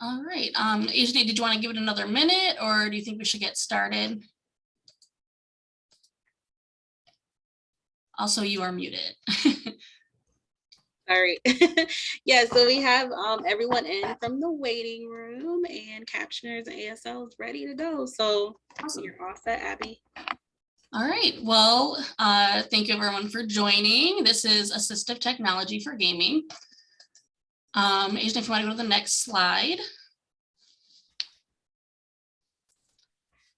All right, um, Ajane, did you want to give it another minute or do you think we should get started? Also, you are muted. Sorry. yeah, so we have um, everyone in from the waiting room and captioners and ASLs ready to go. So Awesome. you're all set, Abby. All right, well, uh, thank you everyone for joining. This is assistive technology for gaming. Um, Ajane, if you want to go to the next slide.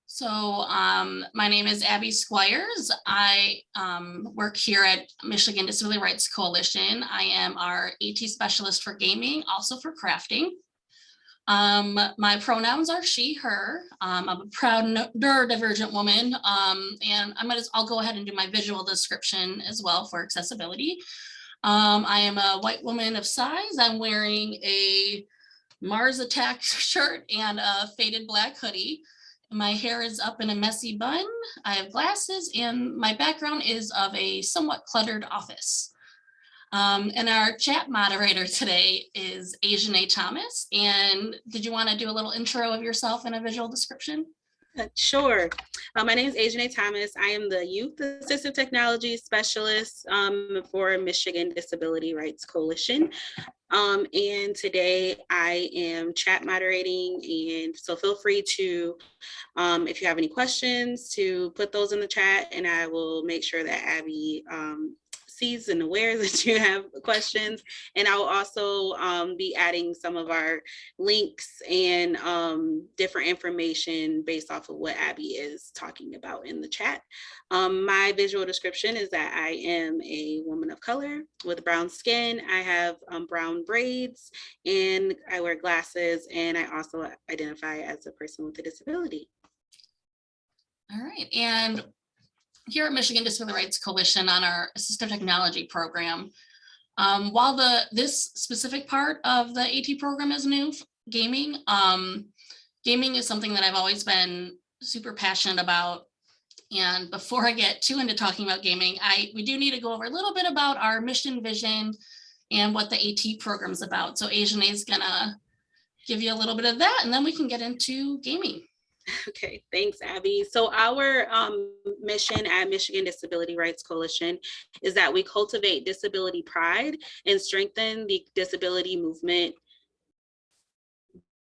So um, my name is Abby Squires. I um, work here at Michigan Disability Rights Coalition. I am our AT specialist for gaming, also for crafting. Um, my pronouns are she, her. Um, I'm a proud neurodivergent woman, um, and I might as I'll go ahead and do my visual description as well for accessibility. Um, I am a white woman of size. I'm wearing a Mars Attack shirt and a faded black hoodie. My hair is up in a messy bun. I have glasses and my background is of a somewhat cluttered office. Um, and our chat moderator today is Ajane A. Thomas. And did you want to do a little intro of yourself and a visual description? Sure. Uh, my name is Ajane Thomas. I am the Youth Assistive Technology Specialist um, for Michigan Disability Rights Coalition. Um, and today I am chat moderating and so feel free to, um, if you have any questions, to put those in the chat and I will make sure that Abby um, and aware that you have questions. And I will also um, be adding some of our links and um, different information based off of what Abby is talking about in the chat. Um, my visual description is that I am a woman of color with brown skin. I have um, brown braids and I wear glasses and I also identify as a person with a disability. All right, and here at Michigan Disability Rights Coalition on our assistive technology program, um, while the this specific part of the AT program is new, gaming, um, gaming is something that I've always been super passionate about. And before I get too into talking about gaming, I we do need to go over a little bit about our mission vision and what the AT program is about. So Ajane is gonna give you a little bit of that and then we can get into gaming. Okay, thanks, Abby. So our um, mission at Michigan Disability Rights Coalition is that we cultivate disability pride and strengthen the disability movement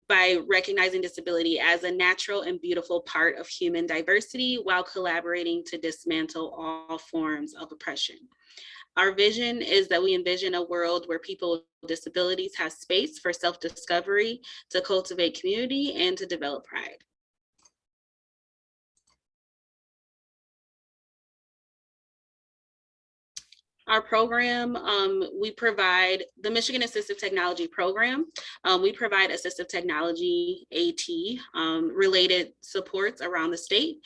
by recognizing disability as a natural and beautiful part of human diversity while collaborating to dismantle all forms of oppression. Our vision is that we envision a world where people with disabilities have space for self-discovery, to cultivate community, and to develop pride. Our program, um, we provide the Michigan Assistive Technology Program. Um, we provide assistive technology AT um, related supports around the state.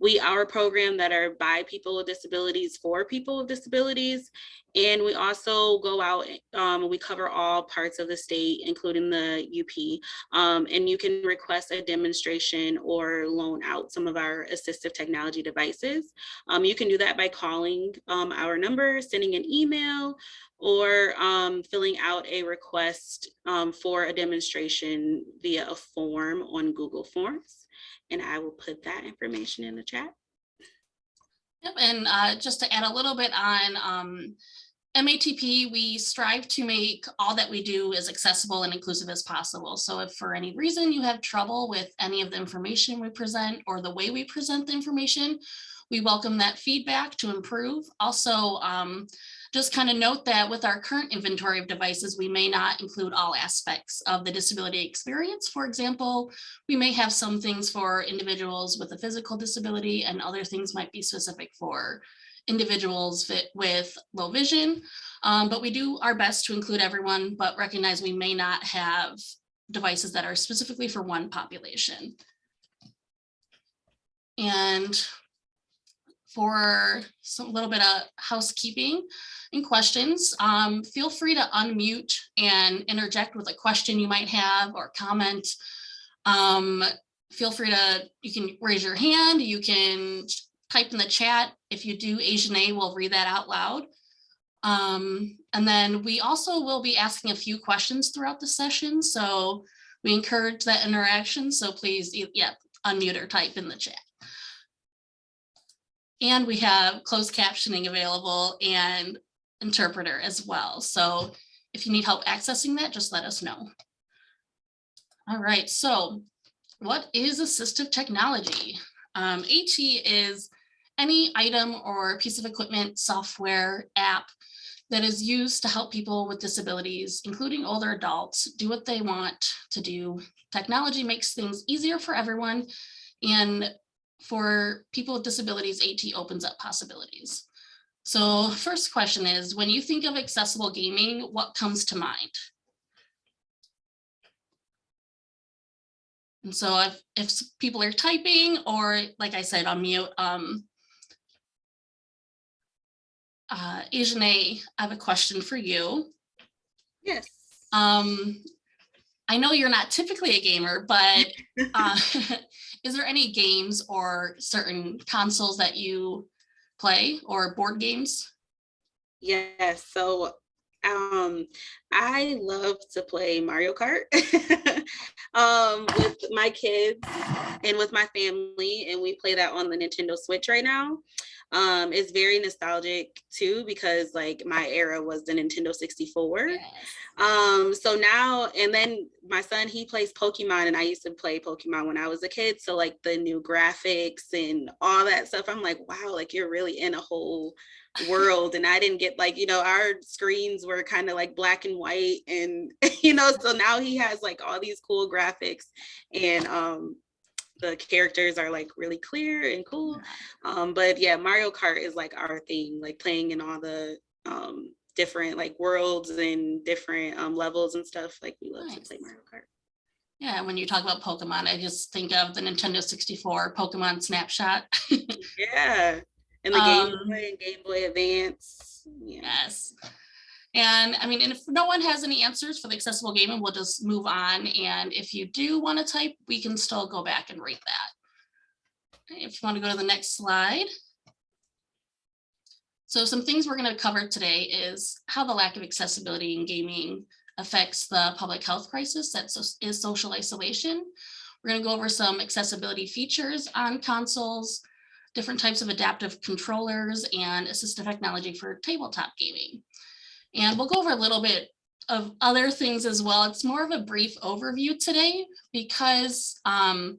We are a program that are by people with disabilities for people with disabilities. And we also go out, um, we cover all parts of the state, including the UP. Um, and you can request a demonstration or loan out some of our assistive technology devices. Um, you can do that by calling um, our number, sending an email, or um, filling out a request um, for a demonstration via a form on Google Forms and I will put that information in the chat. Yep, and uh, just to add a little bit on um, MATP, we strive to make all that we do as accessible and inclusive as possible. So if for any reason you have trouble with any of the information we present or the way we present the information, we welcome that feedback to improve. Also, um, just kind of note that with our current inventory of devices, we may not include all aspects of the disability experience. For example, we may have some things for individuals with a physical disability and other things might be specific for individuals with low vision. Um, but we do our best to include everyone, but recognize we may not have devices that are specifically for one population. And for some little bit of housekeeping and questions. Um, feel free to unmute and interject with a question you might have or comment. Um, feel free to, you can raise your hand, you can type in the chat. If you do Ajane A, we'll read that out loud. Um, and then we also will be asking a few questions throughout the session. So We encourage that interaction, so please, yeah, unmute or type in the chat. And we have closed captioning available and interpreter as well. So if you need help accessing that, just let us know. All right, so what is assistive technology? Um, AT is any item or piece of equipment, software, app that is used to help people with disabilities, including older adults, do what they want to do. Technology makes things easier for everyone. And for people with disabilities, AT opens up possibilities. So first question is, when you think of accessible gaming, what comes to mind? And so if, if people are typing or like I said, on mute, um, uh, Ajane, I have a question for you. Yes. Um, I know you're not typically a gamer, but uh, is there any games or certain consoles that you play or board games? Yes, so um I love to play Mario Kart um with my kids and with my family and we play that on the Nintendo Switch right now. Um it's very nostalgic too because like my era was the Nintendo 64. Um, so now and then my son he plays Pokemon and I used to play Pokemon when I was a kid. So like the new graphics and all that stuff, I'm like, wow, like you're really in a whole world. And I didn't get like, you know, our screens were kind of like black and white and you know, so now he has like all these cool graphics and um the characters are like really clear and cool. Um, but yeah, Mario Kart is like our thing, like playing in all the um different like worlds and different um levels and stuff. Like we love to play Mario Kart. Yeah, when you talk about Pokemon, I just think of the Nintendo 64 Pokemon Snapshot. Yeah. And the Um, Game Boy and Game Boy Advance. Yeah. Yes. And I mean, and if no one has any answers for the accessible gaming, we'll just move on. And if you do want to type, we can still go back and rate that. If you want to go to the next slide. So some things we're going to cover today is how the lack of accessibility in gaming affects the public health crisis that is social isolation. We're going to go over some accessibility features on consoles, different types of adaptive controllers and assistive technology for tabletop gaming. And we'll go over a little bit of other things as well. It's more of a brief overview today because um,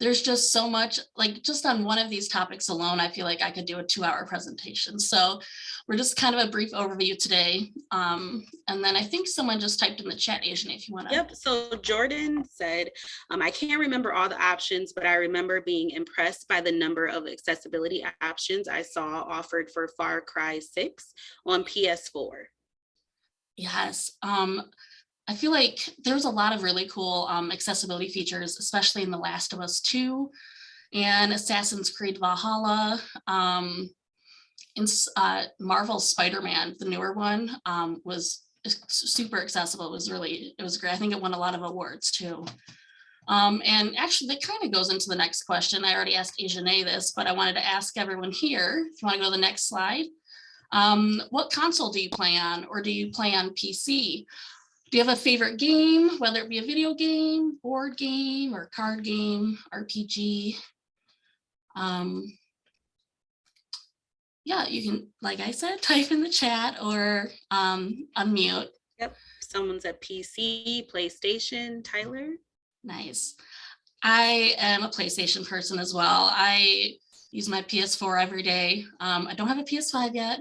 there's just so much, like just on one of these topics alone, I feel like I could do a two hour presentation. So we're just kind of a brief overview today. Um, and then I think someone just typed in the chat, Ajane, if you want to. Yep. So Jordan said, um, I can't remember all the options, but I remember being impressed by the number of accessibility options I saw offered for Far Cry 6 on PS4. Yes, um, I feel like there's a lot of really cool um, accessibility features, especially in The Last of Us 2 and Assassin's Creed Valhalla. Um, in uh, Marvel's Spider-Man, the newer one, um, was super accessible. It was really, it was great. I think it won a lot of awards too. Um, and actually, that kind of goes into the next question. I already asked Ajane this, but I wanted to ask everyone here, if you want to go to the next slide. Um, what console do you play on or do you play on PC? Do you have a favorite game, whether it be a video game, board game, or card game, RPG? Um, yeah, you can, like I said, type in the chat or um, unmute. Yep, someone said PC, PlayStation, Tyler. Nice. I am a PlayStation person as well. I use my PS4 every day. Um, I don't have a PS5 yet.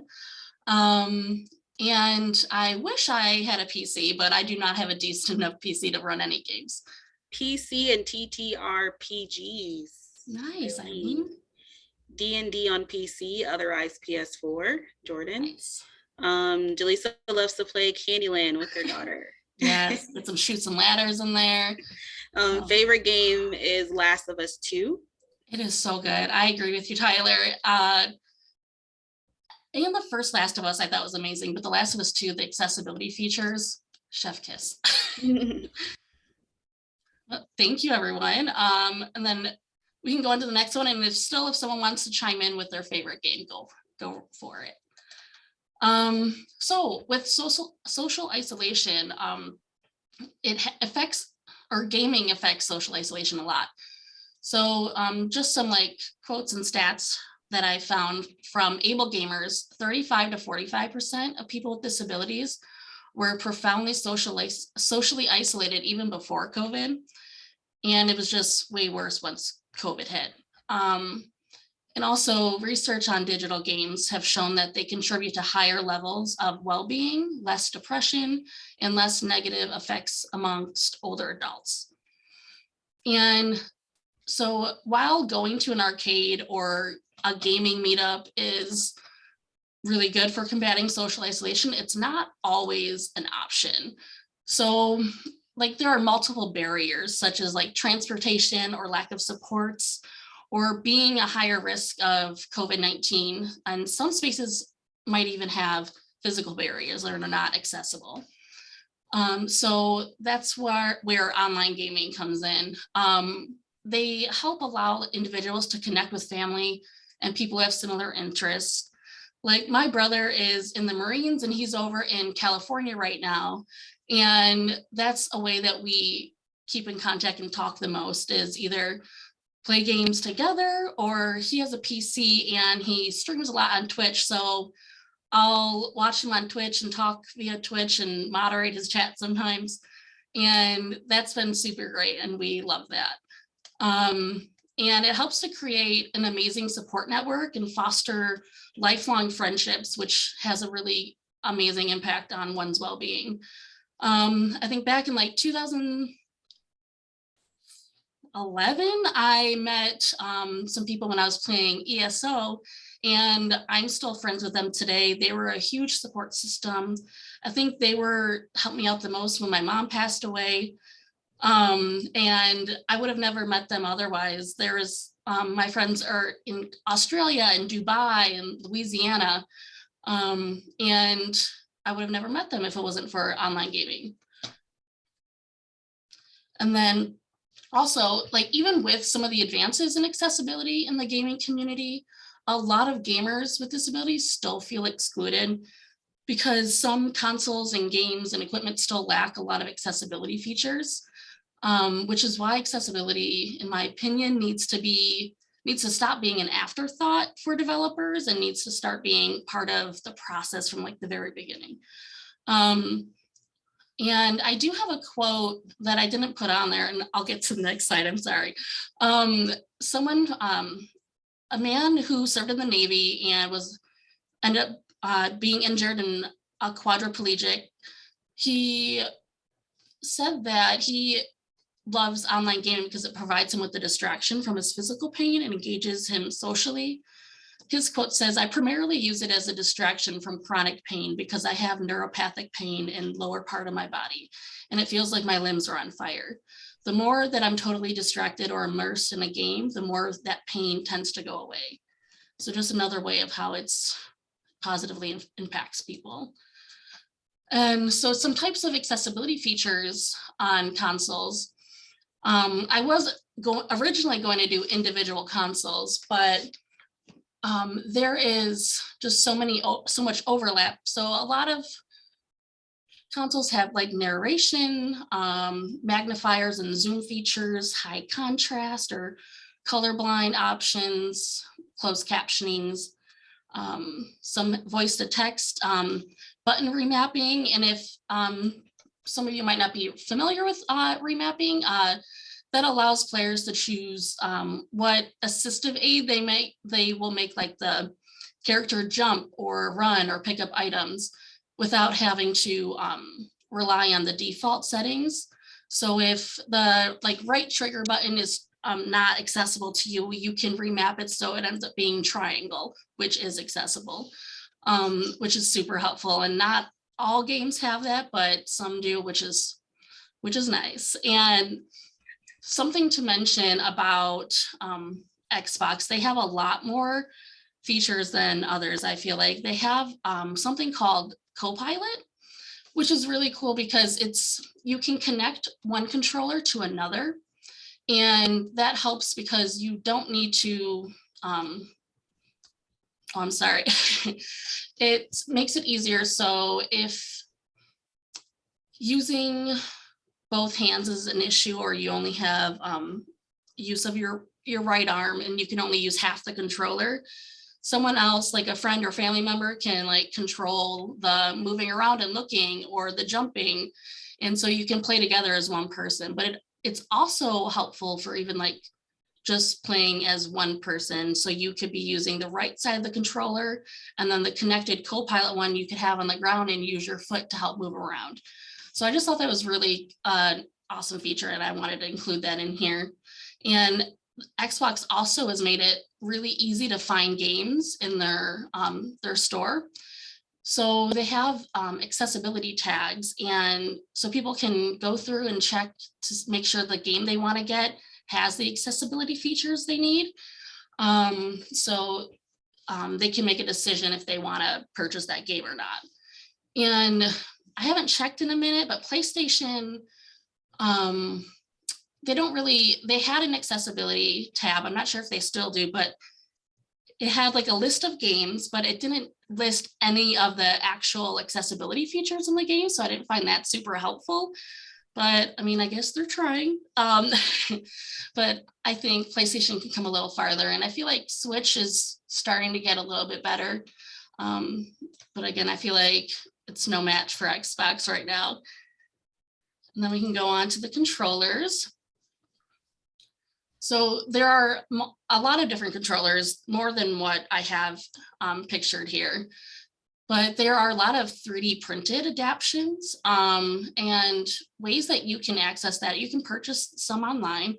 Um, and I wish I had a PC, but I do not have a decent enough PC to run any games. PC and TTRPGs. Nice, Really? Eileen. D&D on PC, otherwise PS4, Jordan. Nice. Um, Jaleesa loves to play Candyland with her daughter. Yes, get some Chutes and Ladders in there. Um, Oh. favorite game is Last of Us 2. It is so good. I agree with you, Tyler. Uh, and the first Last of Us I thought was amazing, but the Last of Us 2, the accessibility features, chef kiss. Well, Thank you, everyone. Um, and then we can go on to the next one. And if still, if someone wants to chime in with their favorite game, go, go for it. Um, so with social, social isolation, um, it affects or gaming affects social isolation a lot. So um, just some like quotes and stats that I found from AbleGamers, 35 to 45% of people with disabilities were profoundly socially, socially isolated even before COVID. And it was just way worse once COVID hit. Um, and also research on digital games have shown that they contribute to higher levels of well-being, less depression, and less negative effects amongst older adults. And so while going to an arcade or a gaming meetup is really good for combating social isolation, it's not always an option. So like there are multiple barriers such as like transportation or lack of supports or being a higher risk of COVID-19 and some spaces might even have physical barriers that are not accessible. Um, so that's where, where online gaming comes in. Um, they help allow individuals to connect with family and people who have similar interests. Like my brother is in the Marines and he's over in California right now. And that's a way that we keep in contact and talk the most is either play games together or he has a PC and he streams a lot on Twitch. So I'll watch him on Twitch and talk via Twitch and moderate his chat sometimes. And that's been super great and we love that. Um, and it helps to create an amazing support network and foster lifelong friendships, which has a really amazing impact on one's well-being. Um, I think back in like 2011, I met um, some people when I was playing ESO and I'm still friends with them today. They were a huge support system. I think they were helped me out the most when my mom passed away. Um, and I would have never met them otherwise. There's um, my friends are in Australia and Dubai and Louisiana. Um, and I would have never met them if it wasn't for online gaming. And then also like even with some of the advances in accessibility in the gaming community, a lot of gamers with disabilities still feel excluded because some consoles and games and equipment still lack a lot of accessibility features, um, which is why accessibility, in my opinion, needs to be needs to stop being an afterthought for developers and needs to start being part of the process from like the very beginning. Um, and I do have a quote that I didn't put on there and I'll get to the next slide, I'm sorry. Um, someone, um, a man who served in the Navy and was ended up uh, being injured and a quadriplegic, he said that he loves online gaming because it provides him with the distraction from his physical pain and engages him socially. His quote says, I primarily use it as a distraction from chronic pain because I have neuropathic pain in lower part of my body and it feels like my limbs are on fire. The more that I'm totally distracted or immersed in a game, the more that pain tends to go away. So just another way of how it's positively impacts people. And so some types of accessibility features on consoles. Um, I was go originally going to do individual consoles, but um, there is just so many, so much overlap. So a lot of consoles have like narration, um, magnifiers and zoom features, high contrast or colorblind options, closed captionings, um, some voice to text, um, button remapping. And if um, some of you might not be familiar with uh, remapping, uh, that allows players to choose um, what assistive aid they make, they will make like the character jump or run or pick up items without having to um, rely on the default settings. So if the like right trigger button is um, not accessible to you, you can remap it so it ends up being triangle, which is accessible, um, which is super helpful. And not all games have that, but some do, which is which is nice. And something to mention about um, Xbox, they have a lot more features than others, I feel like. They have um, something called Copilot, which is really cool because it's you can connect one controller to another. And that helps because you don't need to, um, oh, I'm sorry. it makes it easier. So if using both hands is an issue or you only have um, use of your, your right arm and you can only use half the controller. Someone else, like a friend or family member can like control the moving around and looking or the jumping. And so you can play together as one person, but it, it's also helpful for even like just playing as one person. So you could be using the right side of the controller and then the connected co-pilot one you could have on the ground and use your foot to help move around. So I just thought that was really an awesome feature and I wanted to include that in here. And Xbox also has made it really easy to find games in their, um, their store. So they have um, accessibility tags and so people can go through and check to make sure the game they want to get has the accessibility features they need. Um, so um, they can make a decision if they want to purchase that game or not. And I haven't checked in a minute, but PlayStation, um, they don't really, they had an accessibility tab. I'm not sure if they still do, but it had like a list of games, but it didn't list any of the actual accessibility features in the game. So I didn't find that super helpful. But I mean, I guess they're trying. Um, but I think PlayStation can come a little farther. And I feel like Switch is starting to get a little bit better. Um, but again, I feel like it's no match for Xbox right now. And then we can go on to the controllers. So there are a lot of different controllers, more than what I have um, pictured here. But there are a lot of 3D printed adaptions um, and ways that you can access that. You can purchase some online,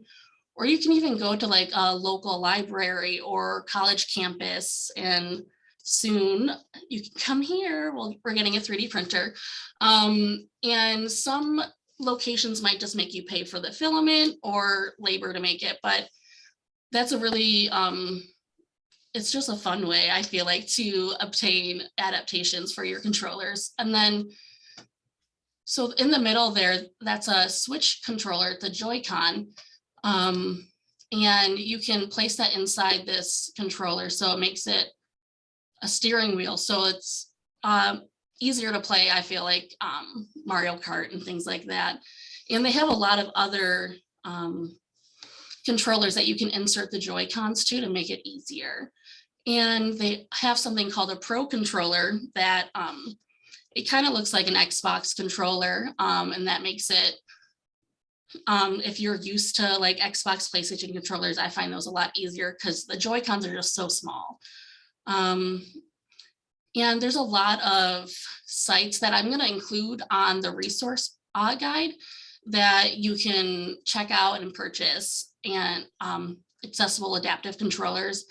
or you can even go to like a local library or college campus and soon you can come here. Well, we're getting a 3D printer. Um, and some locations might just make you pay for the filament or labor to make it, but that's a really, um, it's just a fun way, I feel like, to obtain adaptations for your controllers. And then, so in the middle there, that's a switch controller, the Joy-Con. Um, and you can place that inside this controller. So it makes it a steering wheel. So it's um, easier to play, I feel like um, Mario Kart and things like that. And they have a lot of other um, controllers that you can insert the Joy-Cons to to make it easier. And they have something called a Pro controller that um, it kind of looks like an Xbox controller um, and that makes it um, if you're used to like Xbox, PlayStation controllers, I find those a lot easier because the Joy-Cons are just so small. Um, and there's a lot of sites that I'm going to include on the resource uh, guide that you can check out and purchase and um, accessible adaptive controllers.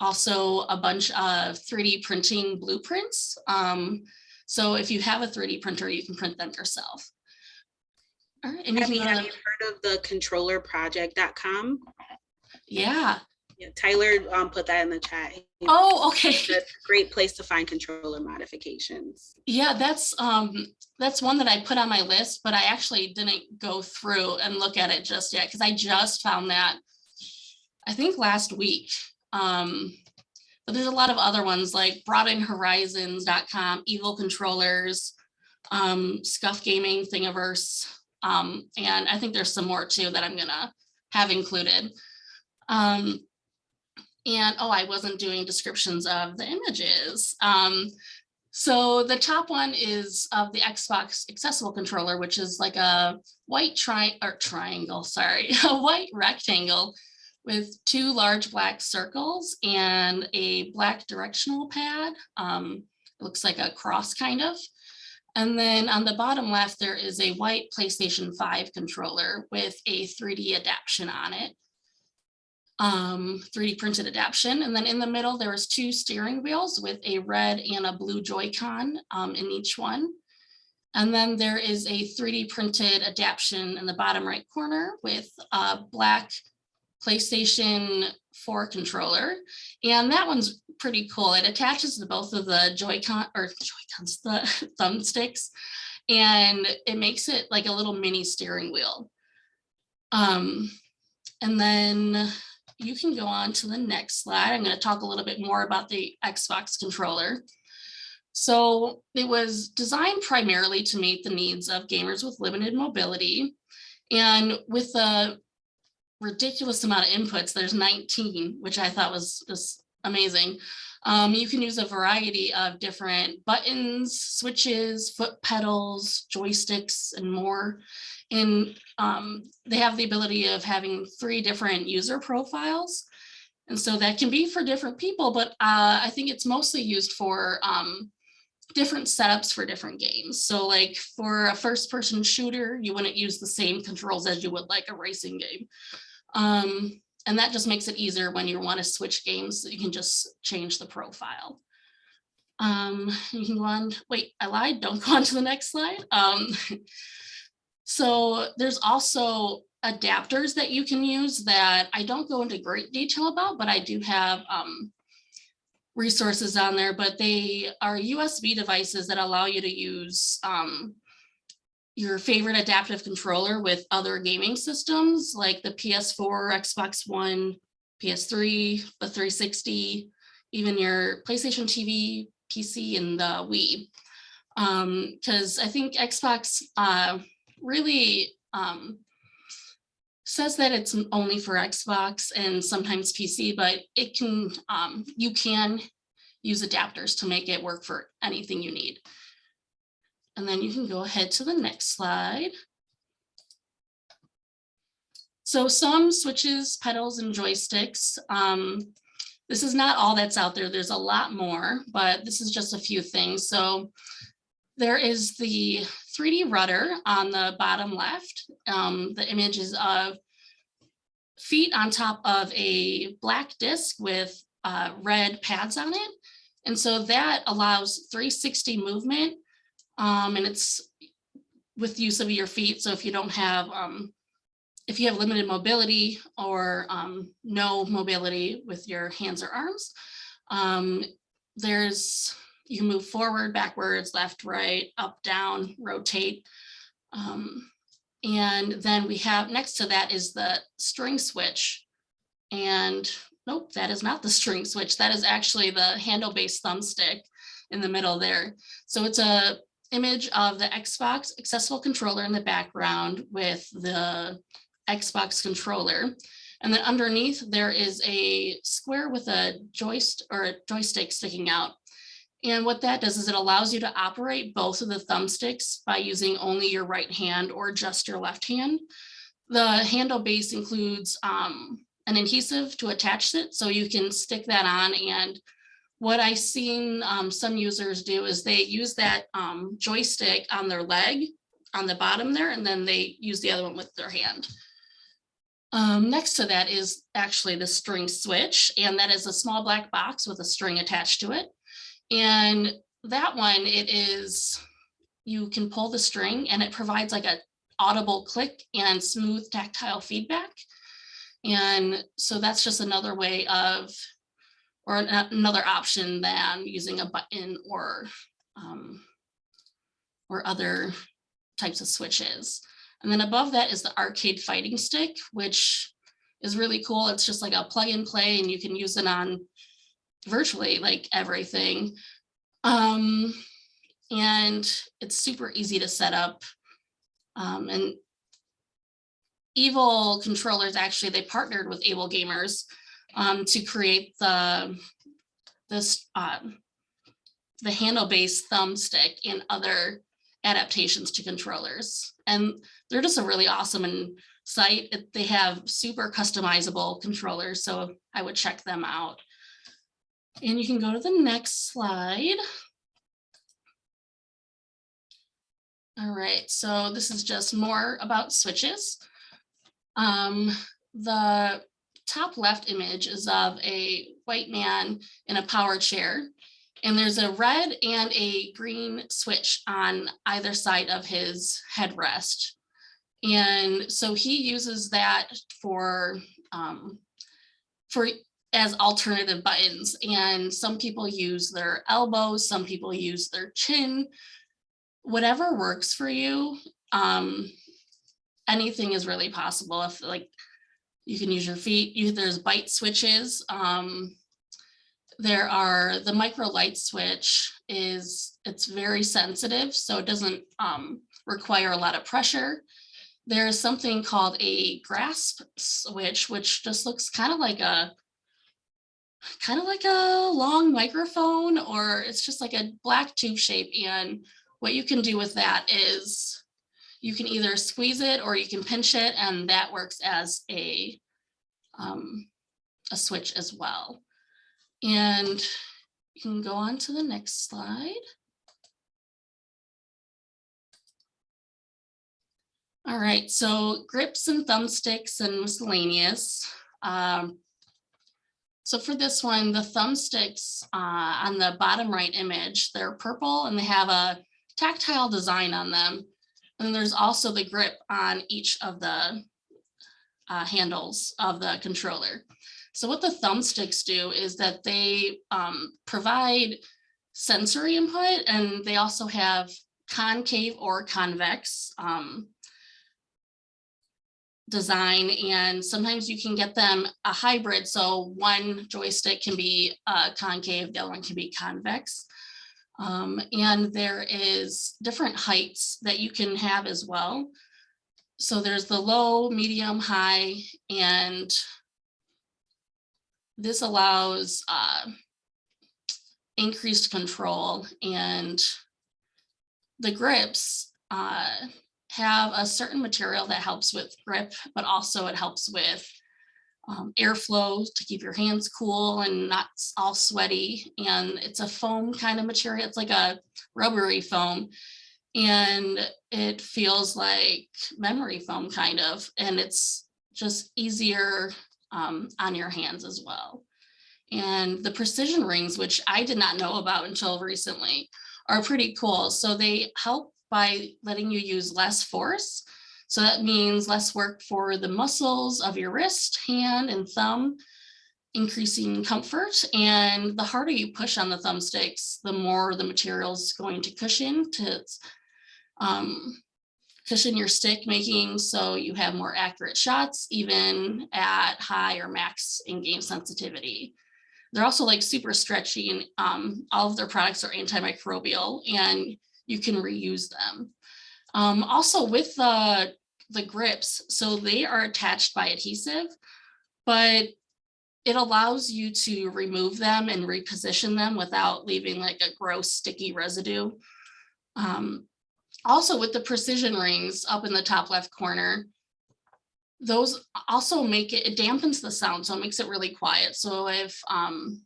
Also a bunch of 3D printing blueprints. Um, so if you have a 3D printer, you can print them yourself. All right, and Have you, have you heard of the controllerproject.com? yeah. Yeah, Tyler um, put that in the chat. Oh, okay. Great place to find controller modifications. Yeah, that's um that's one that I put on my list, but I actually didn't go through and look at it just yet because I just found that I think last week. Um, but there's a lot of other ones like broadenhorizons.com, evil controllers, um, scuff gaming, thingiverse. Um, and I think there's some more too that I'm gonna have included. Um, and oh, I wasn't doing descriptions of the images. Um, so the top one is of the Xbox accessible controller, which is like a white tri or triangle, sorry, a white rectangle with two large black circles and a black directional pad. Um, it looks like a cross kind of. And then on the bottom left, there is a white PlayStation 5 controller with a 3D adaption on it um, 3D printed adaption. And then in the middle, there is two steering wheels with a red and a blue Joy-Con um, in each one. And then there is a 3D printed adaption in the bottom right corner with a black PlayStation 4 controller. And that one's pretty cool. It attaches to both of the Joy-Con or Joy-Cons, the thumbsticks, and it makes it like a little mini steering wheel. Um, and then you can go on to the next slide. I'm going to talk a little bit more about the Xbox controller. So it was designed primarily to meet the needs of gamers with limited mobility. And with the ridiculous amount of inputs, there's 19, which I thought was just amazing. Um, you can use a variety of different buttons, switches, foot pedals, joysticks, and more. And um, they have the ability of having three different user profiles. And so that can be for different people, but uh, I think it's mostly used for um, different setups for different games. So like for a first person shooter, you wouldn't use the same controls as you would like a racing game. Um, and that just makes it easier when you want to switch games, you can just change the profile. Um, you can go on, wait, I lied, don't go on to the next slide. Um, so there's also adapters that you can use that I don't go into great detail about, but I do have um, resources on there, but they are USB devices that allow you to use um, your favorite adaptive controller with other gaming systems like the PS4, Xbox One, PS3, the 360, even your PlayStation TV, PC, and the Wii. Because I think Xbox uh, really um, says that it's only for Xbox and sometimes PC, but it can, um, you can use adapters to make it work for anything you need. And then you can go ahead to the next slide. So some switches, pedals, and joysticks. Um, this is not all that's out there. There's a lot more, but this is just a few things. So there is the 3D rudder on the bottom left. Um, the image is of feet on top of a black disc with uh, red pads on it. And so that allows 360 movement um, and it's with use of your feet. So if you don't have, um, if you have limited mobility or um, no mobility with your hands or arms, um, there's, you move forward, backwards, left, right, up, down, rotate. Um, and then we have next to that is the string switch. And nope, that is not the string switch. That is actually the handle-based thumbstick in the middle there. So it's a image of the Xbox accessible controller in the background with the Xbox controller. And then underneath there is a square with a joist or a joystick sticking out. And what that does is it allows you to operate both of the thumbsticks by using only your right hand or just your left hand. The handle base includes um, an adhesive to attach it so you can stick that on and what I've seen um, some users do is they use that um, joystick on their leg on the bottom there, and then they use the other one with their hand. Um, next to that is actually the string switch, and that is a small black box with a string attached to it. And that one, it is, you can pull the string and it provides like a audible click and smooth tactile feedback. And so that's just another way of or another option than using a button or um, or other types of switches. And then above that is the arcade fighting stick, which is really cool. It's just like a plug and play and you can use it on virtually like everything. Um, and it's super easy to set up. Um, and Evil controllers, actually, they partnered with AbleGamers um, to create the this um, the handle-based thumbstick and other adaptations to controllers. And they're just a really awesome site. They have super customizable controllers, so I would check them out. And you can go to the next slide. All right, so this is just more about switches. Um, the top left image is of a white man in a power chair. And there's a red and a green switch on either side of his headrest. And so he uses that for, um, for as alternative buttons. And some people use their elbows, some people use their chin, whatever works for you. Um, anything is really possible. If like you can use your feet. You, there's bite switches. Um, there are, the micro light switch is, it's very sensitive, so it doesn't um, require a lot of pressure. There's something called a grasp switch, which just looks kind of like a kind of like a long microphone, or it's just like a black tube shape. And what you can do with that is you can either squeeze it or you can pinch it, and that works as a um, a switch as well. And you can go on to the next slide. All right, so grips and thumbsticks and miscellaneous. Um, so for this one, the thumbsticks uh, on the bottom right image, they're purple and they have a tactile design on them. And there's also the grip on each of the uh, handles of the controller. So what the thumbsticks do is that they um, provide sensory input and they also have concave or convex um, design. And sometimes you can get them a hybrid. So one joystick can be uh, concave the other one can be convex um, and there is different heights that you can have as well. So there's the low medium high and this allows uh, increased control and the grips uh, have a certain material that helps with grip, but also it helps with um, airflow to keep your hands cool and not all sweaty. And it's a foam kind of material. It's like a rubbery foam and it feels like memory foam kind of, and it's just easier um, on your hands as well. And the precision rings, which I did not know about until recently, are pretty cool. So they help by letting you use less force. So that means less work for the muscles of your wrist, hand, and thumb, increasing comfort. And the harder you push on the thumbsticks, the more the material is going to cushion to um, cushion your stick making so you have more accurate shots, even at high or max in-game sensitivity. They're also like super stretchy and um, all of their products are antimicrobial and you can reuse them. Um, also with the, the grips, so they are attached by adhesive, but it allows you to remove them and reposition them without leaving like a gross sticky residue. Um, also with the precision rings up in the top left corner, those also make it, it dampens the sound, so it makes it really quiet. So if, um,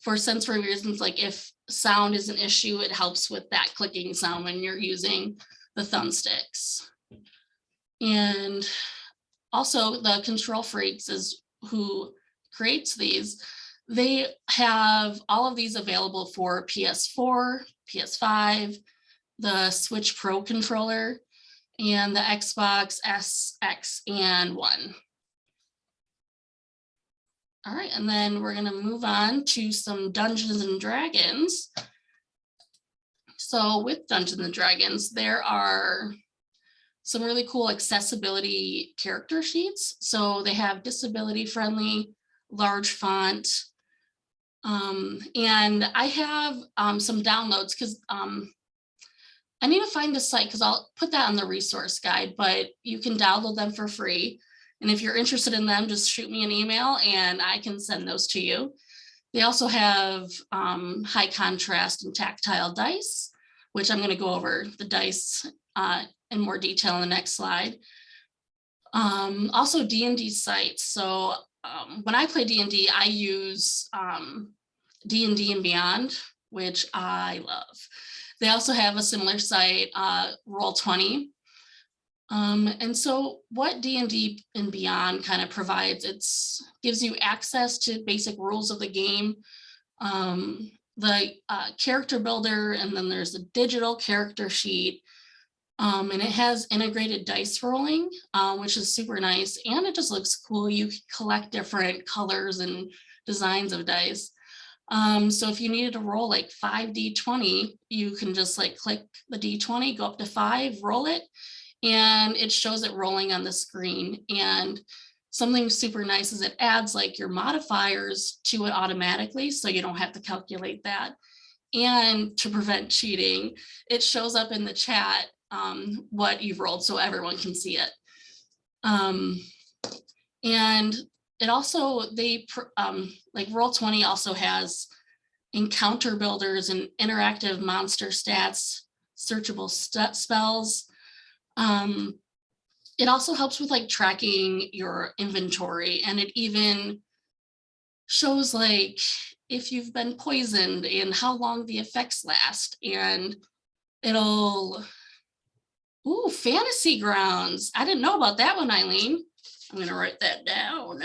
for sensory reasons, like if sound is an issue, it helps with that clicking sound when you're using the thumbsticks. And also the KontrolFreeks is who creates these. They have all of these available for PS4, PS5, the Switch Pro controller, and the Xbox S, X, and One. All right, and then we're gonna move on to some Dungeons and Dragons. So with Dungeons and Dragons, there are some really cool accessibility character sheets. So they have disability friendly, large font. Um, and I have um, some downloads because um, I need to find the site because I'll put that on the resource guide, but you can download them for free. And if you're interested in them, just shoot me an email and I can send those to you. They also have um, high contrast and tactile dice, which I'm going to go over the dice uh, in more detail in the next slide. Um, also D&D sites. So um, when I play D&D, I use D&D um, and Beyond, which I love. They also have a similar site, uh, Roll20. Um, and so what D&D and Beyond kind of provides, it gives you access to basic rules of the game, um, the uh, character builder, and then there's a digital character sheet. Um, and it has integrated dice rolling, uh, which is super nice. And it just looks cool. You collect different colors and designs of dice. Um, so if you needed to roll like five D20, you can just like click the D20, go up to five, roll it, and it shows it rolling on the screen. And something super nice is it adds like your modifiers to it automatically, so you don't have to calculate that. And to prevent cheating, it shows up in the chat um, what you've rolled so everyone can see it. Um, and it also, they, um, like roll twenty also has encounter builders and interactive monster stats, searchable st- spells. Um, it also helps with like tracking your inventory and it even shows like if you've been poisoned and how long the effects last and it'll Ooh, fantasy grounds. I didn't know about that one, Eileen. I'm gonna write that down.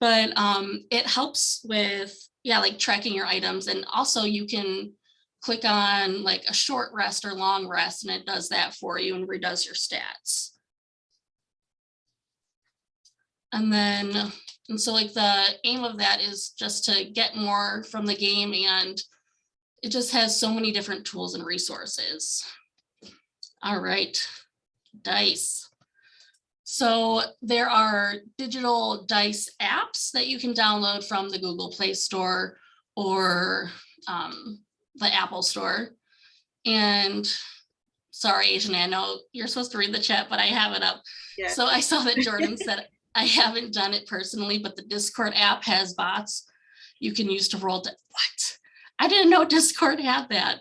But um, it helps with, yeah, like tracking your items and also you can click on like a short rest or long rest and it does that for you and redoes your stats. And then, and so like the aim of that is just to get more from the game and it just has so many different tools and resources. All right, dice. So there are digital dice apps that you can download from the Google Play Store or um, the Apple Store. And sorry, Ajane, I know you're supposed to read the chat, but I have it up. Yeah. So I saw that Jordan said, I haven't done it personally, but the Discord app has bots you can use to roll. di- What? I didn't know Discord had that.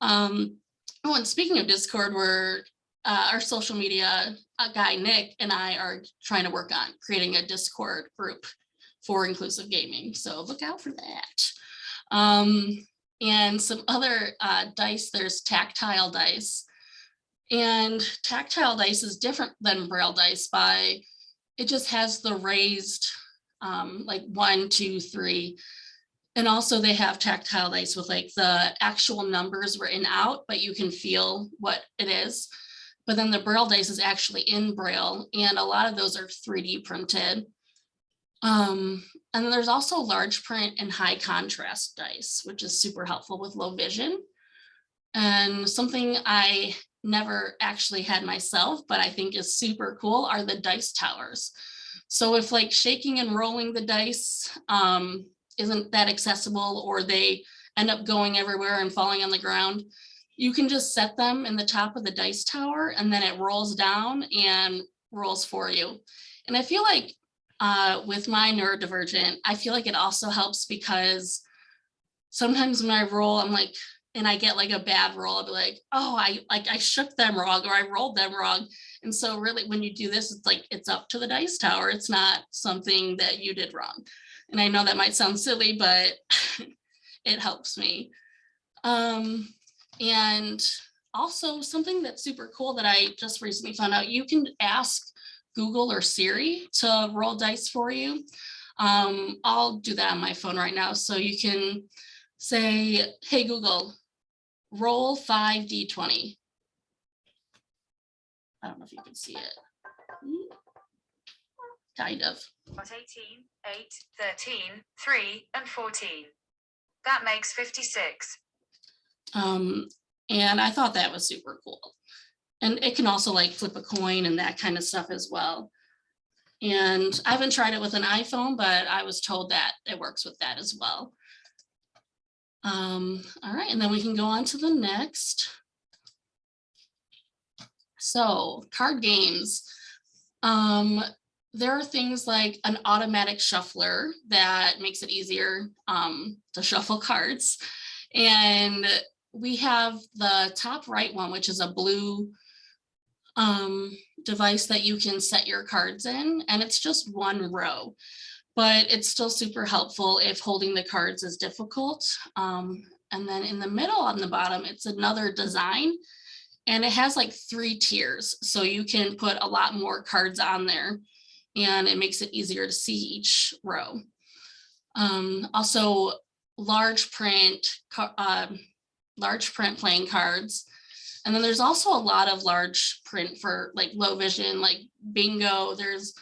Um, oh, and speaking of Discord, we're uh, our social media uh, guy Nick and I are trying to work on creating a Discord group for inclusive gaming. So look out for that. Um, and some other uh, dice, there's tactile dice. And tactile dice is different than braille dice by, it just has the raised um, like one, two, three. And also they have tactile dice with like the actual numbers written out, but you can feel what it is. But then the braille dice is actually in braille and a lot of those are 3D printed. Um, and then there's also large print and high contrast dice, which is super helpful with low vision. And something I never actually had myself, but I think is super cool are the dice towers. So if like shaking and rolling the dice um, isn't that accessible or they end up going everywhere and falling on the ground, you can just set them in the top of the dice tower and then it rolls down and rolls for you. And I feel like uh, with my neurodivergent, I feel like it also helps because sometimes when I roll, I'm like, and I get like a bad roll, I'll be like, oh, I like I shook them wrong or I rolled them wrong. And so really when you do this, it's like it's up to the dice tower. It's not something that you did wrong. And I know that might sound silly, but it helps me. Um, and also something that's super cool that I just recently found out, you can ask Google or Siri to roll dice for you. Um, I'll do that on my phone right now. So you can say, hey, Google, roll five D20. I don't know if you can see it. Kind of. Got 18, 8, 13, 3, and 14. That makes 56. Um, and I thought that was super cool. And it can also like flip a coin and that kind of stuff as well. And I haven't tried it with an iPhone, but I was told that it works with that as well. Um, all right, and then we can go on to the next. So card games. Um, there are things like an automatic shuffler that makes it easier um, to shuffle cards. And we have the top right one, which is a blue um, device that you can set your cards in, and it's just one row. But it's still super helpful if holding the cards is difficult. Um, and then in the middle on the bottom, it's another design. And it has like three tiers, so you can put a lot more cards on there and it makes it easier to see each row. Um, also, large print, um, large print playing cards. And then there's also a lot of large print for like low vision, like bingo, there's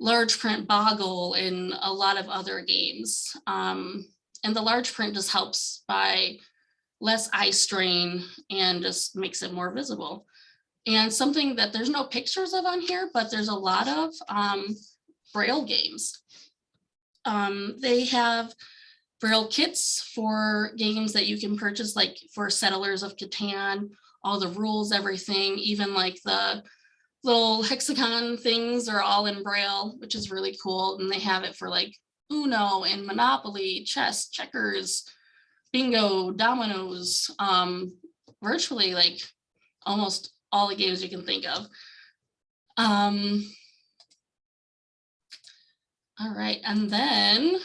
large print boggle and a lot of other games. Um, and the large print just helps by less eye strain and just makes it more visible. And something that there's no pictures of on here, but there's a lot of um, Braille games. Um, they have Braille kits for games that you can purchase, like for Settlers of Catan, all the rules, everything, even like the little hexagon things are all in Braille, which is really cool. And they have it for like Uno and Monopoly, chess, checkers, bingo, dominoes, um, virtually like almost all the games you can think of. Um, all right, and then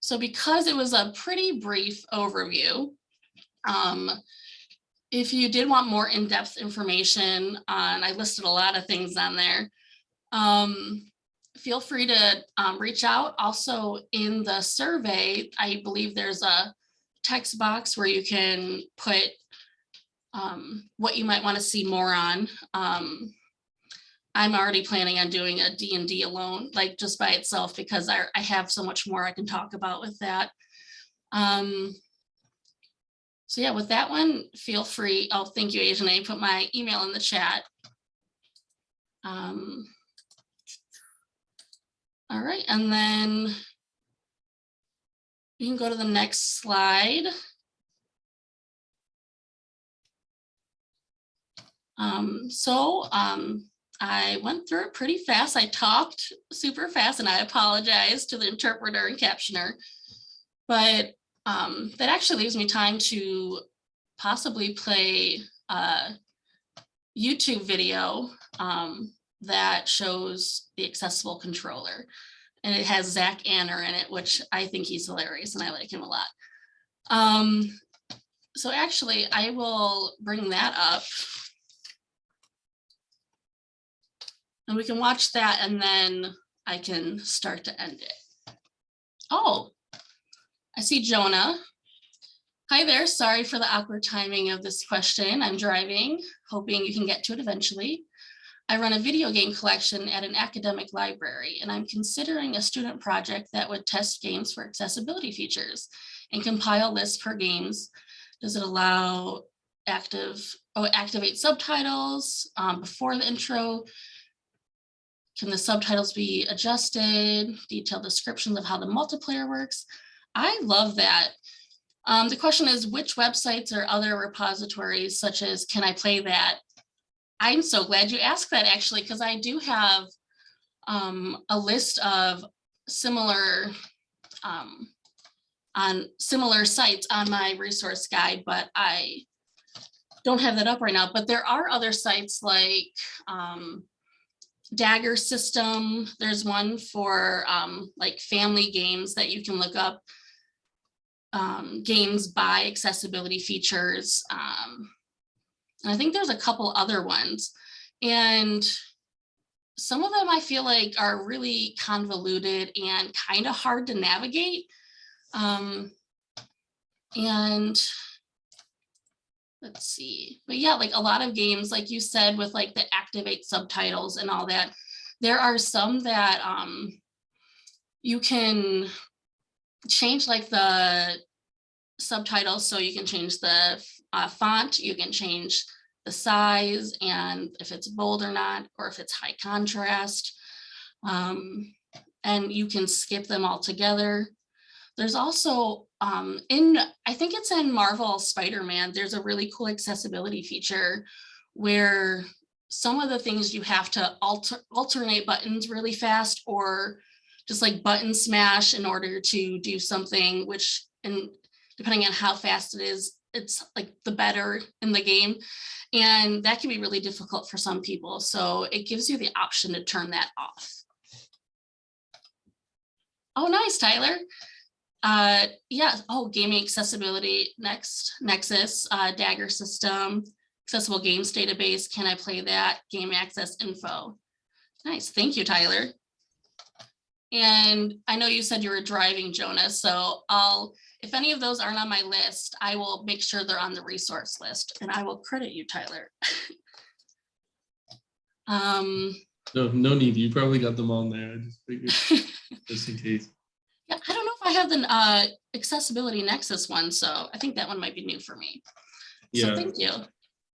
so because it was a pretty brief overview, um, if you did want more in-depth information on, I listed a lot of things on there. Um, feel free to um, reach out. Also in the survey, I believe there's a text box where you can put um, what you might want to see more on. Um, I'm already planning on doing a D&D alone, like just by itself, because I, I have so much more I can talk about with that. Um, so yeah, with that one, feel free. Oh, thank you, Ajane. I put my email in the chat. Um, all right, and then you can go to the next slide. Um, so um, I went through it pretty fast. I talked super fast and I apologize to the interpreter and captioner. But um, that actually leaves me time to possibly play a YouTube video um, that shows the accessible controller. And it has Zach Anner in it, which I think he's hilarious and I like him a lot. Um, so actually, I will bring that up. And we can watch that and then I can start to end it. Oh, I see Jonah. Hi there, sorry for the awkward timing of this question. I'm driving, hoping you can get to it eventually. I run a video game collection at an academic library, and I'm considering a student project that would test games for accessibility features and compile lists per games. Does it allow active, oh, activate subtitles um, before the intro? Can the subtitles be adjusted? Detailed descriptions of how the multiplayer works? I love that. Um, the question is which websites or other repositories such as can I play that? I'm so glad you asked that actually, because I do have um, a list of similar um, on similar sites on my resource guide, but I don't have that up right now. But there are other sites like um, DAGER System. There's one for um, like family games that you can look up um, games by accessibility features. Um, and I think there's a couple other ones. And some of them I feel like are really convoluted and kind of hard to navigate. Um, and let's see, but yeah, like a lot of games, like you said, with like the activate subtitles and all that, there are some that um, you can change like the subtitles so you can change the uh, font, you can change the size and if it's bold or not, or if it's high contrast. Um, and you can skip them all together. There's also um, in, I think it's in Marvel Spider-Man, there's a really cool accessibility feature where some of the things you have to alter, alternate buttons really fast or just like button smash in order to do something, which and depending on how fast it is, it's like the better in the game. And that can be really difficult for some people. So it gives you the option to turn that off. Oh, nice, Tyler. Uh, yeah, oh, gaming accessibility, next, Nexus, uh, DAGER System, accessible games database. Can I play that? Game access info. Nice, thank you, Tyler. And I know you said you were driving, Jonas, so I'll, if any of those aren't on my list, I will make sure they're on the resource list and I will credit you, Tyler. um, No, no need. You probably got them on there. I just figured just in case. yeah, I don't know if I have the uh, accessibility nexus one, so I think that one might be new for me. So Yeah, thank you.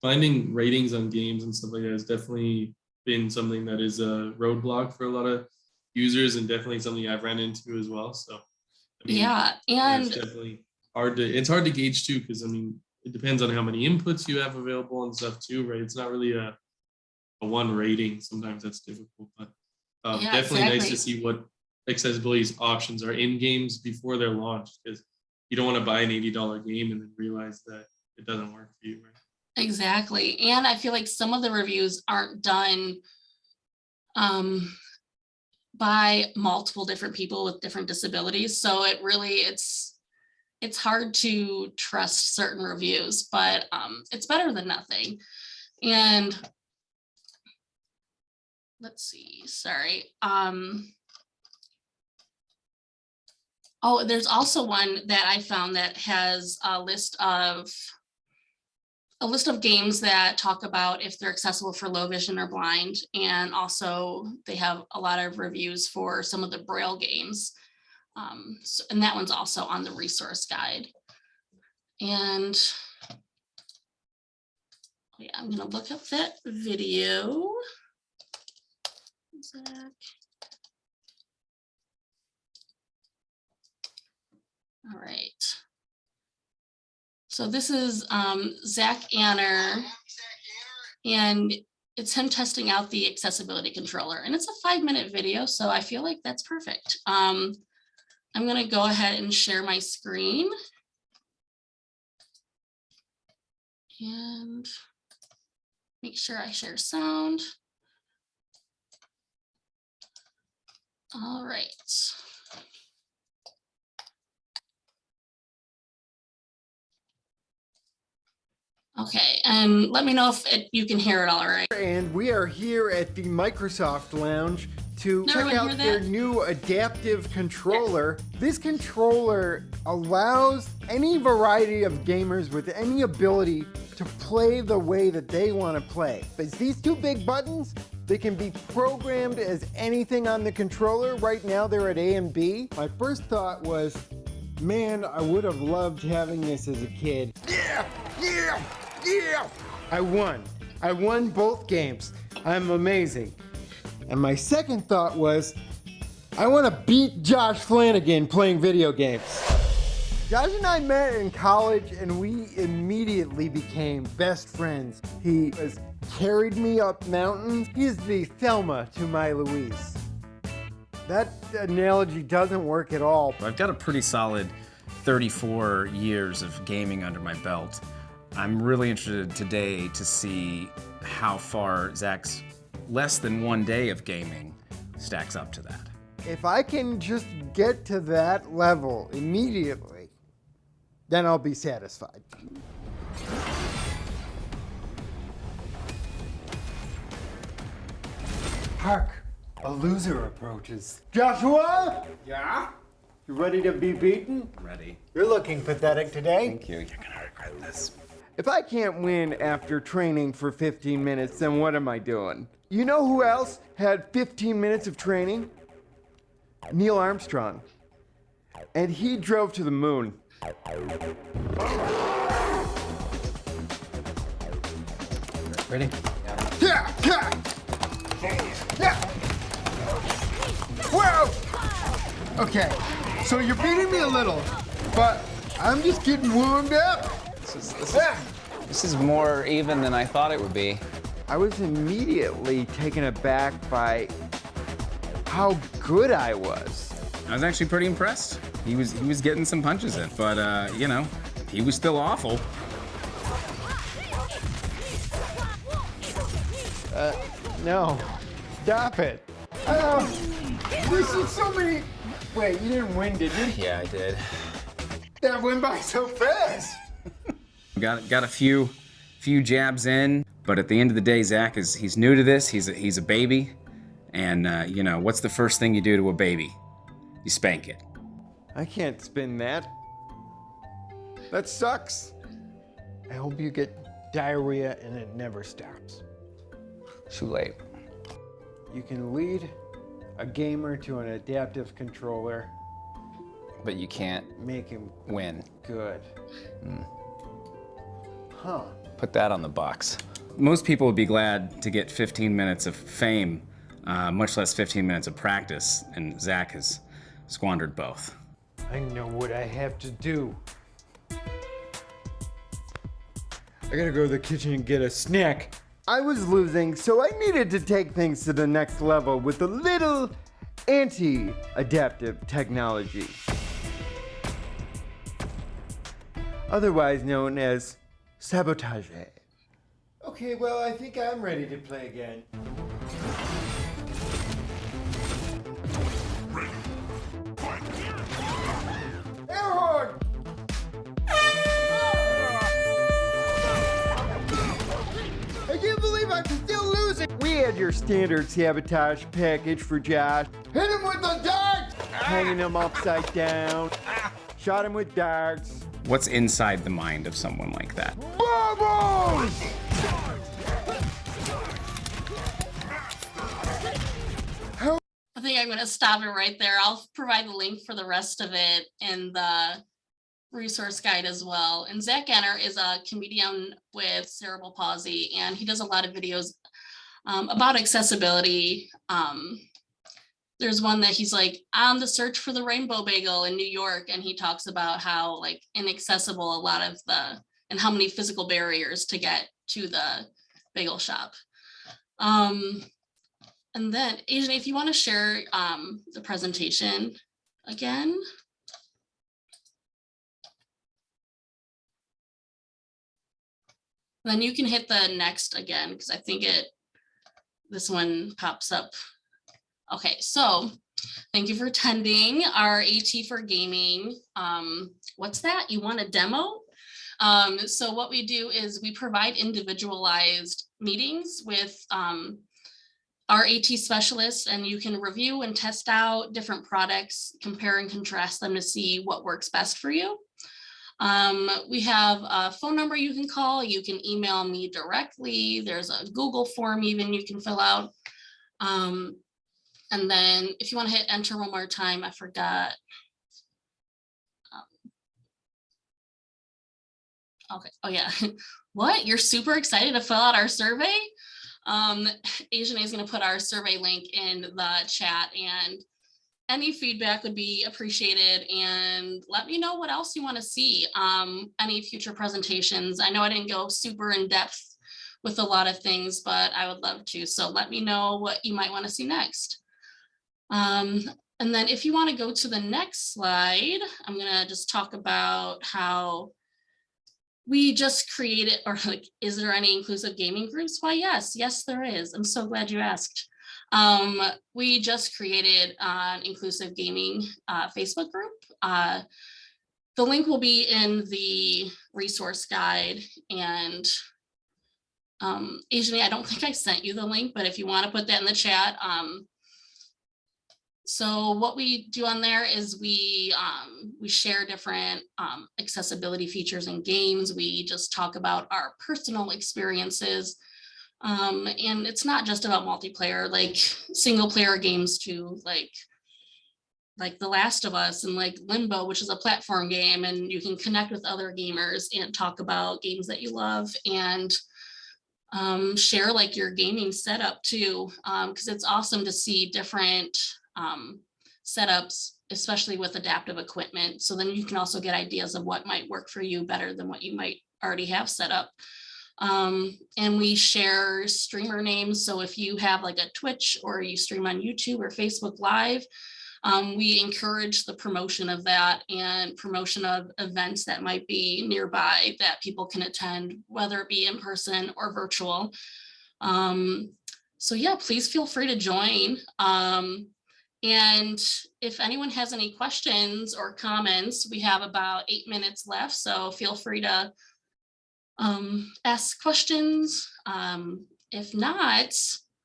finding ratings on games and stuff like that has definitely been something that is a roadblock for a lot of users and definitely something I've ran into as well. So I mean, Yeah, and it's definitely hard to it's hard to gauge too because I mean it depends on how many inputs you have available and stuff too, right? It's not really a a one rating. Sometimes that's difficult, but um, Yeah, definitely nice to see what accessibility options are in games before they're launched because you don't want to buy an eighty dollar game and then realize that it doesn't work for you, right? Exactly. And I feel like some of the reviews aren't done um, by multiple different people with different disabilities. So it really, it's, it's hard to trust certain reviews, but um, it's better than nothing. And let's see, sorry. Um, oh, there's also one that I found that has a list of a list of games that talk about if they're accessible for low vision or blind. And also they have a lot of reviews for some of the Braille games. Um, so- and that one's also on the resource guide. And yeah, I'm gonna look up that video. Zach. All right. So this is um, Zach Anner. And it's him testing out the accessibility controller and it's a five minute video. So I feel like that's perfect. Um, I'm gonna go ahead and share my screen. And make sure I share sound. All right. Okay, and let me know if it, you can hear it all right. And we are here at the Microsoft Lounge to Did check out their new adaptive controller. This controller allows any variety of gamers with any ability to play the way that they want to play. But these two big buttons, they can be programmed as anything on the controller. Right now they're at A and B. My first thought was, man, I would have loved having this as a kid. Yeah, yeah, yeah. I won. I won both games. I'm amazing. And my second thought was, I want to beat Josh Flanagan playing video games. Josh and I met in college and we immediately became best friends. He has carried me up mountains. He is the Thelma to my Louise. That analogy doesn't work at all. I've got a pretty solid 34 years of gaming under my belt. I'm really interested today to see how far Zach's less than one day of gaming stacks up to that. If I can just get to that level immediately, then I'll be satisfied. Hark, a loser approaches. Joshua? Yeah? You ready to be beaten? Ready. You're looking pathetic today. Thank you. You're gonna regret this. If I can't win after training for 15 minutes, then what am I doing? You know who else had 15 minutes of training? Neil Armstrong. And he drove to the moon. Ready? Yeah, yeah. Yeah. Whoa! Okay, so you're beating me a little, but I'm just getting warmed up. This is, this, is, this is more even than I thought it would be. I was immediately taken aback by how good I was. I was actually pretty impressed. He was he was getting some punches in, but uh, you know, he was still awful. No, stop it. Oh, this is so many. Wait, you didn't win, did you? Yeah, I did. That went by so fast. Got got a few few jabs in, but at the end of the day, Zach is he's new to this. He's a, he's a baby, and uh, you know what's the first thing you do to a baby? You spank it. I can't spin that. That sucks. I hope you get diarrhea and it never stops. Too late. You can lead a gamer to an adaptive controller, But you can't make him win. good. Huh. Put that on the box. Most people would be glad to get 15 minutes of fame, uh, much less 15 minutes of practice, and Zach has squandered both. I know what I have to do. I gotta go to the kitchen and get a snack. I was losing, so I needed to take things to the next level with a little anti-adaptive technology. Otherwise known as sabotage. Okay, well, I think I'm ready to play again. Airhorn! I can't believe I'm still losing! We had your standard sabotage package for Josh. Hit him with the darts! Hanging him upside down. Shot him with darts. What's inside the mind of someone like that? I think I'm gonna stop it right there. I'll provide the link for the rest of it in the resource guide as well. And Zach Anner is a comedian with cerebral palsy, and he does a lot of videos um, about accessibility. Um, there's one that he's like on the search for the rainbow bagel in New York, and he talks about how like inaccessible a lot of the and how many physical barriers to get to the bagel shop. Um, and then, Ajane, if you want to share um, the presentation again. Then you can hit the next again, because I think it, this one pops up. Okay, so thank you for attending our AT for gaming. Um, what's that? You want a demo? Um, so what we do is we provide individualized meetings with um, our AT specialists and you can review and test out different products, compare and contrast them to see what works best for you. Um, we have a phone number you can call. You can email me directly. There's a Google form even you can fill out. Um, and then if you want to hit enter one more time, I forgot. Okay, oh yeah. What? You're super excited to fill out our survey? Um, Ajane is going to put our survey link in the chat and any feedback would be appreciated and let me know what else you want to see. Um, any future presentations. I know I didn't go super in depth with a lot of things, but I would love to. So let me know what you might want to see next. Um, and then if you want to go to the next slide, I'm going to just talk about how we just created, or like, is there any inclusive gaming groups? Why, yes, yes, there is. I'm so glad you asked. Um, we just created an inclusive gaming uh, Facebook group. Uh, the link will be in the resource guide and um, Ajane, I don't think I sent you the link, but if you want to put that in the chat, um, so what we do on there is we um, we share different um, accessibility features and games. We just talk about our personal experiences. Um, and it's not just about multiplayer, like single player games too, like like The Last of Us and like Limbo, which is a platform game, and you can connect with other gamers and talk about games that you love and um, share like your gaming setup too, because it's awesome to see different um, setups, especially with adaptive equipment. So then you can also get ideas of what might work for you better than what you might already have set up. Um, and we share streamer names. So if you have like a Twitch or you stream on YouTube or Facebook Live, um, we encourage the promotion of that and promotion of events that might be nearby that people can attend, whether it be in person or virtual. Um, so yeah, please feel free to join. Um, and if anyone has any questions or comments, we have about eight minutes left, so feel free to um, ask questions. Um, if not,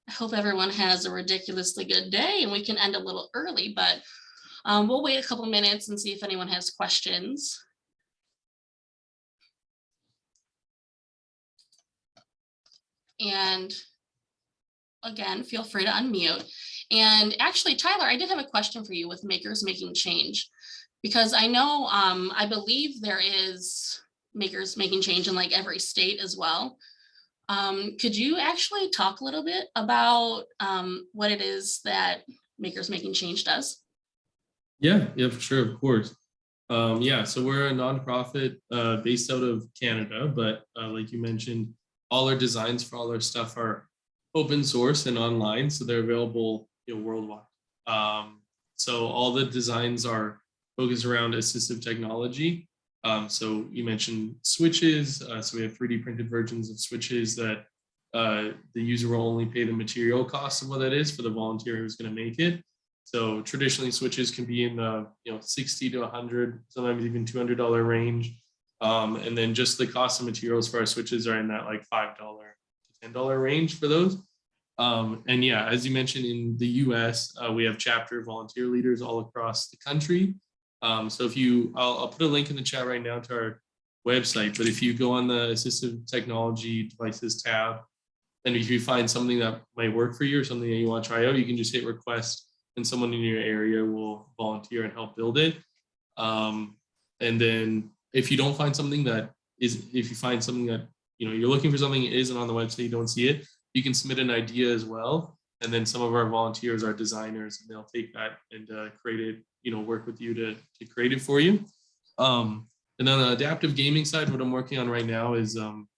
I hope everyone has a ridiculously good day and we can end a little early, but um, we'll wait a couple minutes and see if anyone has questions. And again, feel free to unmute. And actually, Tyler, I did have a question for you with Makers Making Change, because I know, um, I believe there is makers making change in like every state as well. Um, could you actually talk a little bit about um, what it is that Makers Making Change does? Yeah, yeah, for sure, of course. Um, yeah, so we're a nonprofit uh, based out of Canada, but uh, like you mentioned, all our designs for all our stuff are open source and online, so they're available you know, worldwide. Um, so all the designs are focused around assistive technology. Um, so you mentioned switches, uh, so we have 3D printed versions of switches that uh, the user will only pay the material cost of what that is for the volunteer who's going to make it. So traditionally switches can be in the you know 60 to 100, sometimes even $200 range. Um, and then just the cost of materials for our switches are in that like $5 to $10 range for those. Um, and yeah, as you mentioned in the US, uh, we have chapter volunteer leaders all across the country. Um, so if you, I'll, I'll put a link in the chat right now to our website, but if you go on the assistive technology devices tab, and if you find something that might work for you or something that you want to try out, you can just hit request and someone in your area will volunteer and help build it. Um, and then if you don't find something that is, if you find something that, you know, you're looking for something that isn't on the website, you don't see it, you can submit an idea as well. And then some of our volunteers are designers and they'll take that and uh, create it, you know, work with you to, to create it for you. Um, and on the adaptive gaming side, what I'm working on right now is um,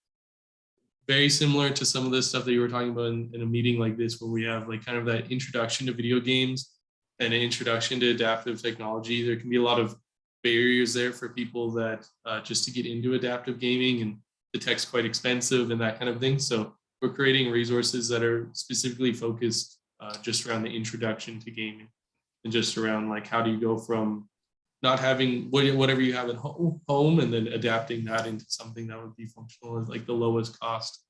very similar to some of the stuff that you were talking about in, in a meeting like this, where we have like kind of that introduction to video games and an introduction to adaptive technology. There can be a lot of barriers there for people that uh, just to get into adaptive gaming and the tech's quite expensive and that kind of thing. So we're creating resources that are specifically focused uh, just around the introduction to gaming and just around like how do you go from not having whatever you have at home and then adapting that into something that would be functional at like the lowest cost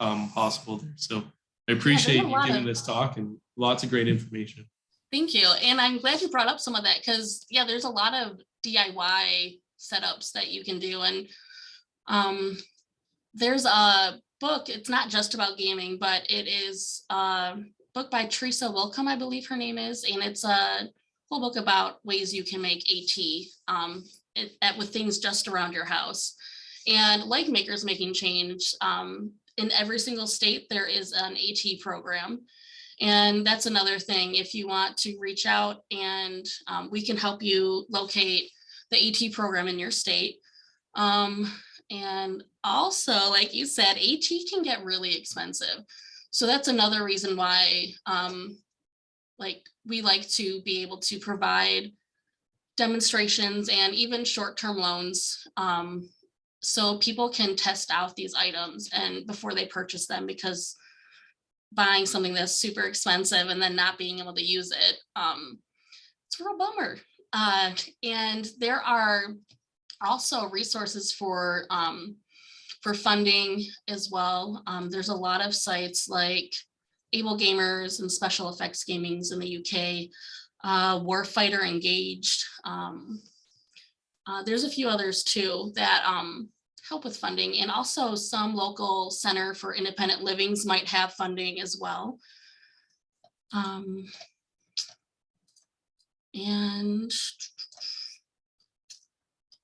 um, possible there. So I appreciate you giving of- this talk and lots of great information. Thank you. And I'm glad you brought up some of that because, yeah, there's a lot of DIY setups that you can do. And um, there's a book, it's not just about gaming, but it is a book by Teresa Willkomm, I believe her name is, and it's a whole book about ways you can make AT um, it, at, with things just around your house. And like Makers Making Change, um, in every single state, there is an AT program. And that's another thing, if you want to reach out and um, we can help you locate the AT program in your state. Um, and also, like you said, AT can get really expensive. So that's another reason why um, like we like to be able to provide demonstrations and even short-term loans um, so people can test out these items and before they purchase them because buying something that's super expensive and then not being able to use it, um, it's a real bummer. Uh, and there are also resources for um, for funding as well. Um, there's a lot of sites like AbleGamers and Special Effects Gamings in the UK, uh, Warfighter Engaged. Um, uh, there's a few others too that um, help with funding and also some local center for independent livings might have funding as well. Um, and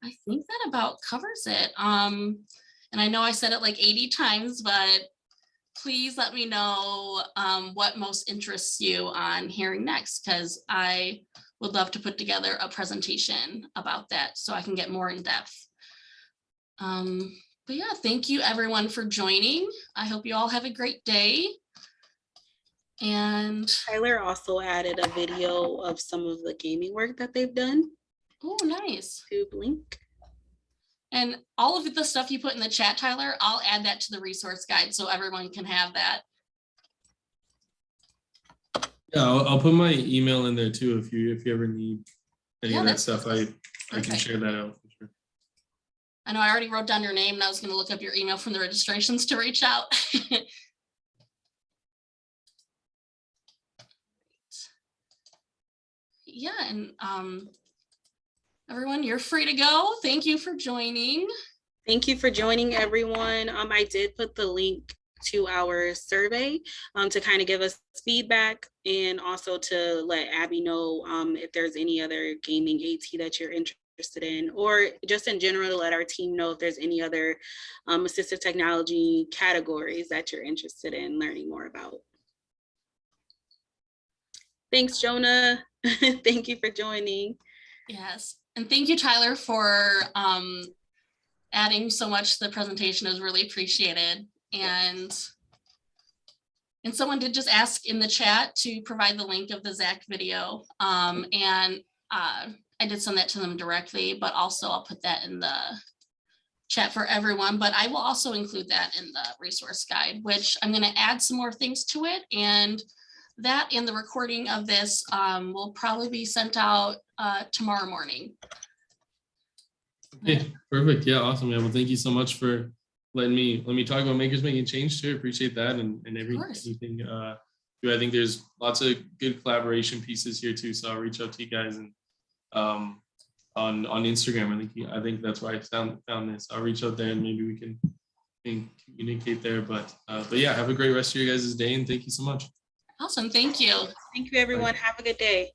I think that about covers it. Um, and I know I said it like 80 times, but please let me know um, what most interests you on hearing next, because I would love to put together a presentation about that so I can get more in depth. Um, but yeah, thank you everyone for joining. I hope you all have a great day. And, Tyler also added a video of some of the gaming work that they've done oh, nice. to Blink. And all of the stuff you put in the chat, Tyler, I'll add that to the resource guide so everyone can have that. Yeah, I'll, I'll put my email in there too if you if you ever need any Yeah, of that stuff. I I can share that out for sure. I know I already wrote down your name and I was gonna look up your email from the registrations to reach out. Yeah, and um, everyone, you're free to go. Thank you for joining. Thank you for joining, everyone. Um, I did put the link to our survey um, to kind of give us feedback and also to let Abby know um, if there's any other gaming AT that you're interested in, or just in general to let our team know if there's any other um, assistive technology categories that you're interested in learning more about. Thanks, Jonah. Thank you for joining. Yes, and thank you, Tyler, for um adding so much to the presentation. Is really appreciated. And and someone did just ask in the chat to provide the link of the Zach video. Um, and uh, I did send that to them directly, but also I'll put that in the chat for everyone, but I will also include that in the resource guide, which I'm gonna add some more things to it. And that and the recording of this um, will probably be sent out uh, tomorrow morning. Okay, perfect. Yeah, awesome. Yeah, well, thank you so much for letting me, let me talk about makers making change too. Appreciate that and, and every, everything. Uh, I think there's lots of good collaboration pieces here too. So I'll reach out to you guys and um, on, on Instagram. I think, I think that's where I found, found this. I'll reach out there and maybe we can, can communicate there. But, uh, but yeah, have a great rest of your guys' day and thank you so much. Awesome, thank you. Thank you, everyone. Have a good day.